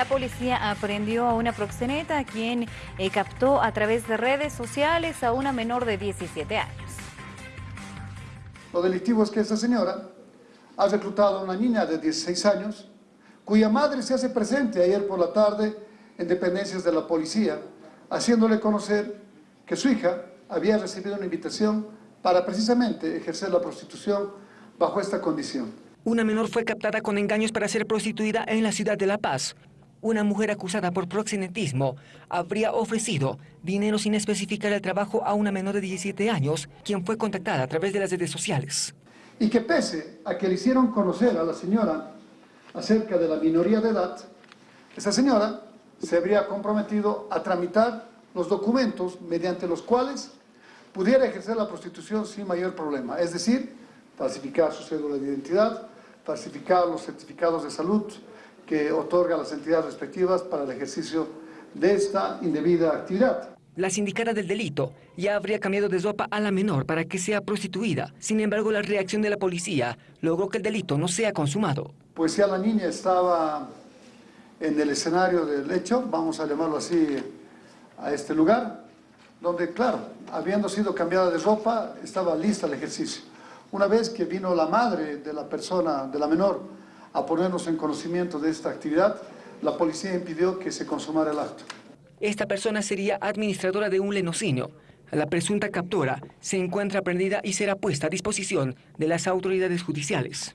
La policía aprendió a una proxeneta quien eh, captó a través de redes sociales a una menor de 17 años. Lo delictivo es que esta señora ha reclutado a una niña de 16 años, cuya madre se hace presente ayer por la tarde en dependencias de la policía, haciéndole conocer que su hija había recibido una invitación para precisamente ejercer la prostitución bajo esta condición. Una menor fue captada con engaños para ser prostituida en la ciudad de La Paz. Una mujer acusada por proxenetismo habría ofrecido dinero sin especificar el trabajo a una menor de 17 años, quien fue contactada a través de las redes sociales. Y que pese a que le hicieron conocer a la señora acerca de la minoría de edad, esa señora se habría comprometido a tramitar los documentos mediante los cuales pudiera ejercer la prostitución sin mayor problema, es decir, falsificar su cédula de identidad, falsificar los certificados de salud que otorga las entidades respectivas para el ejercicio de esta indebida actividad. La sindicata del delito ya habría cambiado de ropa a la menor para que sea prostituida. Sin embargo, la reacción de la policía logró que el delito no sea consumado. Pues ya la niña estaba en el escenario del hecho, vamos a llamarlo así, a este lugar, donde, claro, habiendo sido cambiada de ropa, estaba lista el ejercicio. Una vez que vino la madre de la persona, de la menor, a ponernos en conocimiento de esta actividad, la policía impidió que se consumara el acto. Esta persona sería administradora de un lenocinio. La presunta captura se encuentra prendida y será puesta a disposición de las autoridades judiciales.